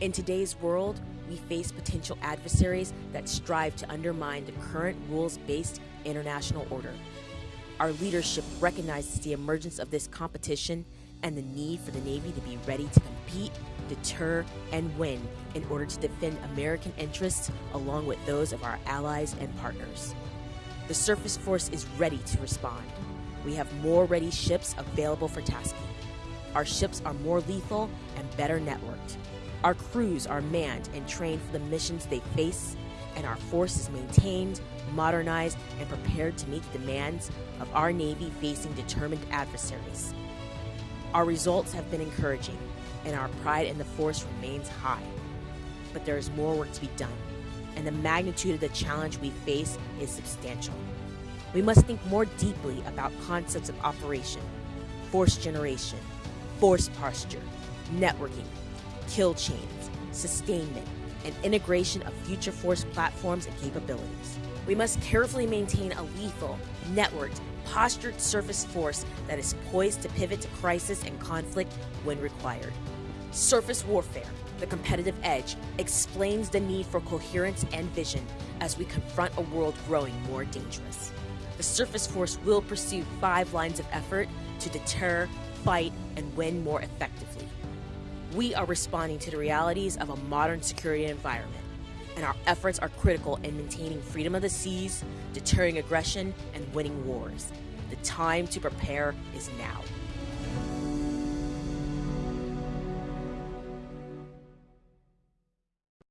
In today's world, we face potential adversaries that strive to undermine the current rules based international order. Our leadership recognizes the emergence of this competition and the need for the Navy to be ready to compete, deter, and win in order to defend American interests along with those of our allies and partners. The Surface Force is ready to respond. We have more ready ships available for tasking. Our ships are more lethal and better networked. Our crews are manned and trained for the missions they face, and our force is maintained, modernized, and prepared to meet the demands of our Navy facing determined adversaries. Our results have been encouraging, and our pride in the force remains high. But there is more work to be done, and the magnitude of the challenge we face is substantial. We must think more deeply about concepts of operation, force generation, force posture, networking, kill chains, sustainment, and integration of future force platforms and capabilities. We must carefully maintain a lethal, networked, postured surface force that is poised to pivot to crisis and conflict when required. Surface warfare, the competitive edge, explains the need for coherence and vision as we confront a world growing more dangerous. The surface force will pursue five lines of effort to deter, fight, and win more effectively. We are responding to the realities of a modern security environment, and our efforts are critical in maintaining freedom of the seas, deterring aggression, and winning wars. The time to prepare is now.